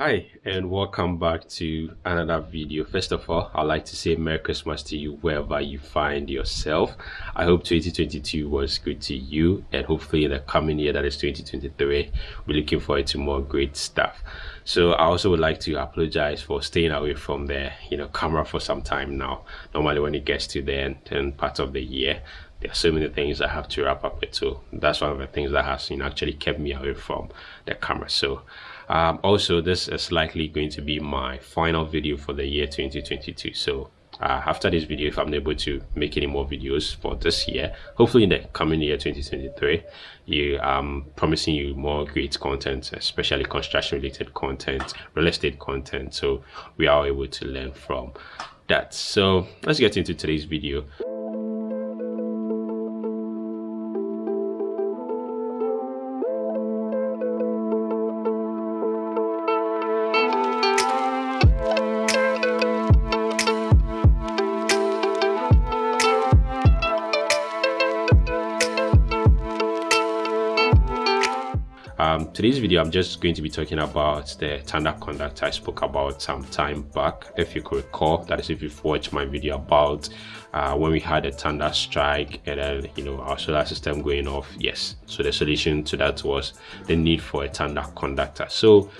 Hi and welcome back to another video. First of all, I'd like to say Merry Christmas to you wherever you find yourself. I hope 2022 was good to you and hopefully in the coming year that is 2023, we're looking forward to more great stuff. So I also would like to apologize for staying away from the you know camera for some time now. Normally when it gets to the end, end part of the year, there are so many things I have to wrap up with. So that's one of the things that has you know actually kept me away from the camera. So um, also, this is likely going to be my final video for the year 2022. So uh, after this video, if I'm able to make any more videos for this year, hopefully in the coming year 2023, you I'm promising you more great content, especially construction related content, real estate content. So we are able to learn from that. So let's get into today's video. Um, today's video i'm just going to be talking about the thunder conductor i spoke about some time back if you could recall. That is if you've watched my video about uh, when we had a thunder strike and then you know our solar system going off. Yes. So the solution to that was the need for a thunder conductor. So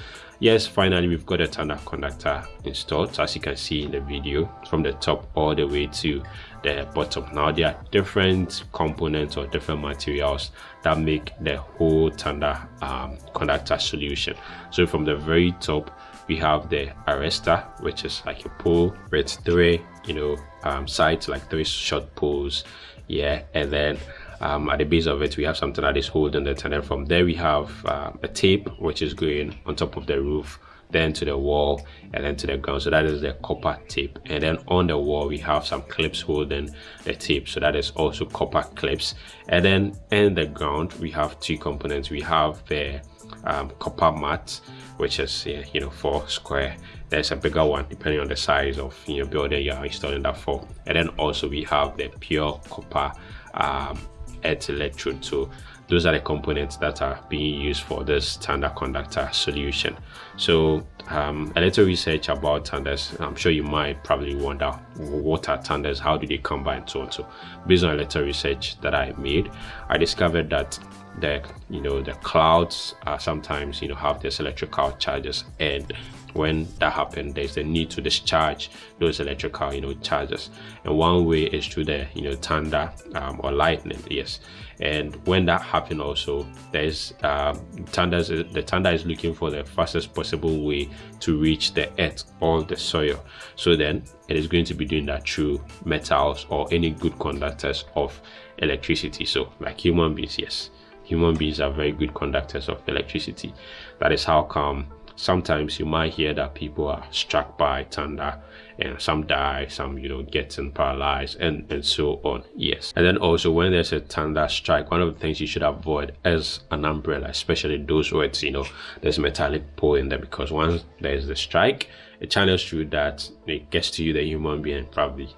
yes finally we've got a thunder conductor installed. As you can see in the video from the top all the way to the bottom. Now there are different components or different materials that make the whole thunder um, conductor solution. So from the very top we have the arrestor which is like a pole with three you know um, sides like three short poles yeah and then um, at the base of it we have something that is holding it and then from there we have uh, a tape which is going on top of the roof then to the wall and then to the ground. So that is the copper tape. And then on the wall we have some clips holding the tape. So that is also copper clips. And then in the ground we have two components. We have the um, copper mat which is you know four square. There's a bigger one depending on the size of you know building you're installing that for. And then also we have the pure copper um, earth electrode. So those are the components that are being used for this thunder conductor solution. So um, a little research about thunders. I'm sure you might probably wonder what are thunders? How do they combine? So on. So based on a little research that i made i discovered that the you know the clouds sometimes you know have this electrical charges. And when that happens there's a need to discharge those electrical you know charges. And one way is through the you know thunder um, or lightning yes. And when that happens also there's um, the thunder is looking for the fastest possible way to reach the earth or the soil. So then it is going to be doing that through metals or any good conductors of electricity. So like human beings yes human beings are very good conductors of electricity. That is how come sometimes you might hear that people are struck by thunder and some die some you know getting paralyzed and and so on. Yes. And then also when there's a thunder strike one of the things you should avoid is an umbrella especially those where it's you know there's metallic pole in there because once there's the strike it channels through that it gets to you the human being probably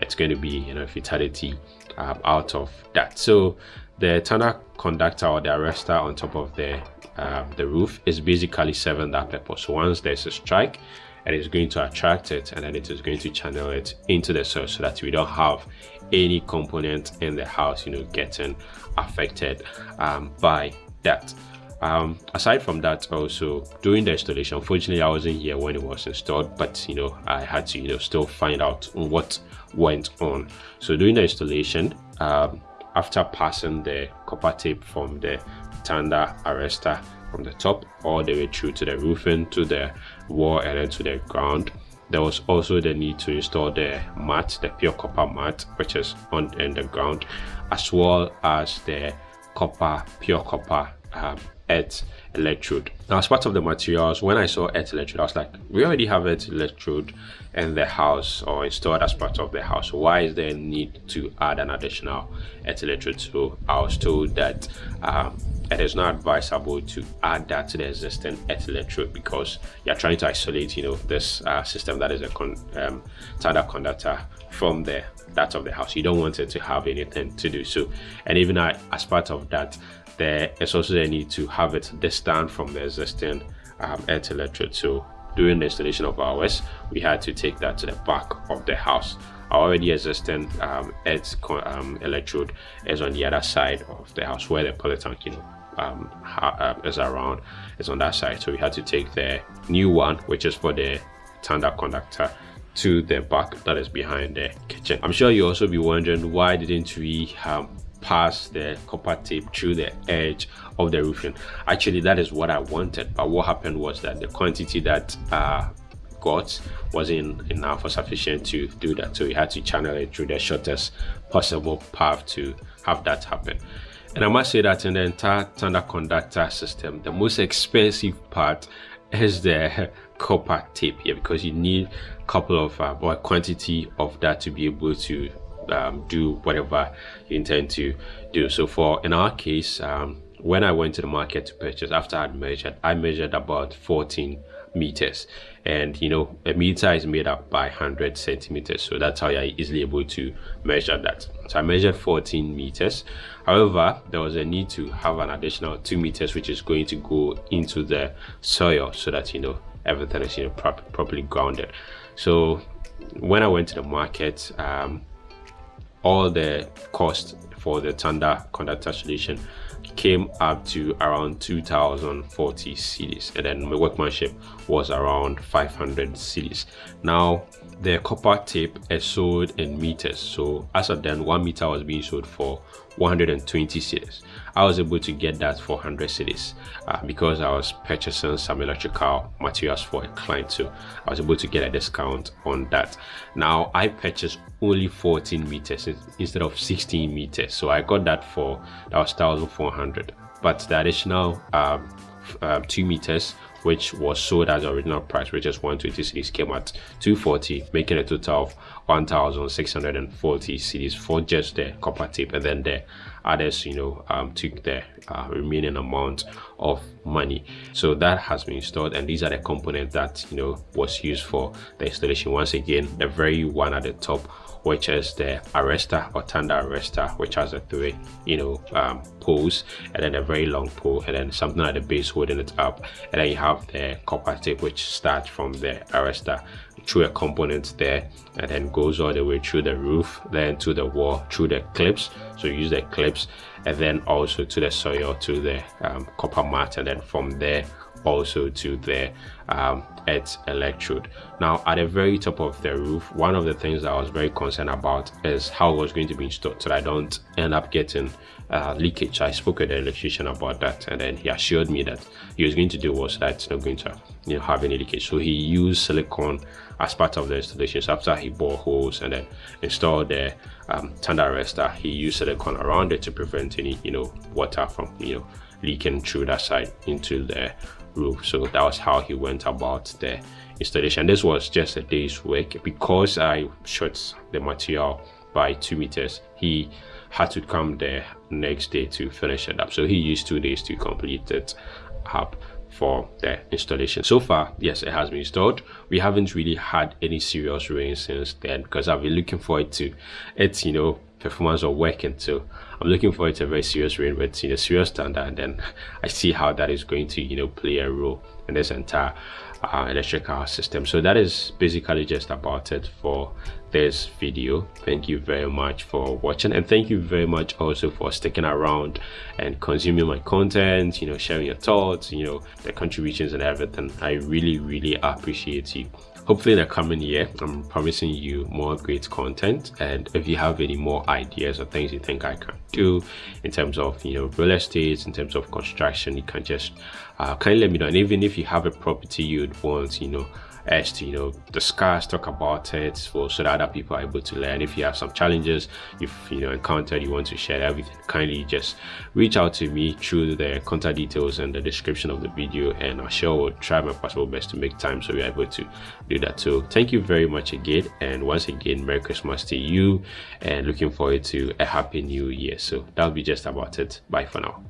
it's going to be you know fatality um, out of that. So the thunder conductor or the arrestor on top of the um, the roof is basically serving that purpose. So once there's a strike, and it is going to attract it and then it is going to channel it into the soil so that we don't have any component in the house, you know, getting affected um, by that. Um, aside from that, also during the installation, unfortunately, I wasn't here when it was installed, but you know, I had to, you know, still find out what went on. So during the installation, um, after passing the copper tape from the thunder arrestor from the top all the way through to the roofing to the wall and then to the ground. There was also the need to install the mat the pure copper mat which is on in the ground as well as the copper pure copper um, earth electrode. Now as part of the materials when i saw earth electrode i was like we already have earth electrode in the house or installed as part of the house. Why is there a need to add an additional earth electrode? So i was told that um, it is not advisable to add that to the existing earth electrode because you're trying to isolate you know this uh, system that is a con um, conductor from the that of the house. You don't want it to have anything to do. So and even uh, as part of that there is also a need to have it distant from the existing um, earth electrode so during the installation of ours we had to take that to the back of the house. Our already existing um, earth um, electrode is on the other side of the house where the polytank you know um, uh, is around is on that side. So we had to take the new one which is for the thunder conductor to the back that is behind the kitchen. I'm sure you also be wondering why didn't we um, pass the copper tape through the edge of the roofing. Actually that is what i wanted but what happened was that the quantity that uh, got wasn't enough or sufficient to do that. So we had to channel it through the shortest possible path to have that happen. And i must say that in the entire thunder conductor system the most expensive part is the copper tape here because you need a couple of uh, quantity of that to be able to um, do whatever you intend to do. So for in our case um, when i went to the market to purchase after i measured i measured about 14 meters. And you know a meter is made up by 100 centimeters. So that's how you're easily able to measure that. So i measured 14 meters. However there was a need to have an additional two meters which is going to go into the soil so that you know everything is you know prop properly grounded. So when i went to the market um, all the cost for the Thunder conductor solution came up to around 2040 cedis and then my workmanship was around 500 cedis now the copper tape is sold in meters. So as of then one meter was being sold for 120 cedis i was able to get that for 100 cedis uh, because i was purchasing some electrical materials for a client so i was able to get a discount on that. Now i purchased only 14 meters instead of 16 meters. So i got that for that was 1400 but the additional um, uh, two meters which was sold at the original price which is 126 came at 240 making a total of 1640 cedis for just the copper tape and then the others you know um, took the uh, remaining amount of money. So that has been installed and these are the components that you know was used for the installation. Once again the very one at the top which is the arrestor or thunder arrestor which has a three you know um, poles and then a very long pole and then something at the base holding it up. And then you have the copper tape which starts from the arrestor through a component there and then goes all the way through the roof then to the wall through the clips. So use the clips and then also to the soil to the um, copper mat and then from there also to the um, earth electrode. Now at the very top of the roof, one of the things that I was very concerned about is how it was going to be installed so I don't end up getting uh, leakage. I spoke with the electrician about that and then he assured me that he was going to do was that it's not going to you know have any leakage. So he used silicone as part of the installation. So after he bore holes and then installed the um, thunder arrestor, he used silicone around it to prevent any you know water from you know leaking through that side into the roof so that was how he went about the installation. This was just a day's work. Because i shot the material by two meters he had to come the next day to finish it up. So he used two days to complete it up for the installation. So far yes it has been installed. We haven't really had any serious rain since then because i've been looking forward to it you know performance or working so i'm looking forward to a very serious rain with you know serious standard and then i see how that is going to you know play a role in this entire uh, electrical system. So that is basically just about it for this video. Thank you very much for watching and thank you very much also for sticking around and consuming my content you know sharing your thoughts you know the contributions and everything. I really really appreciate you hopefully in the coming year i'm promising you more great content. And if you have any more ideas or things you think i can do in terms of you know real estate in terms of construction you can just uh, kindly let me know. And even if you have a property you'd want you know as to you know discuss talk about it for so that other people are able to learn. If you have some challenges if you know encountered you want to share everything kindly just reach out to me through the contact details in the description of the video and i sure will try my possible best to make time so we're able to do that. So thank you very much again and once again merry christmas to you and looking forward to a happy new year. So that'll be just about it. Bye for now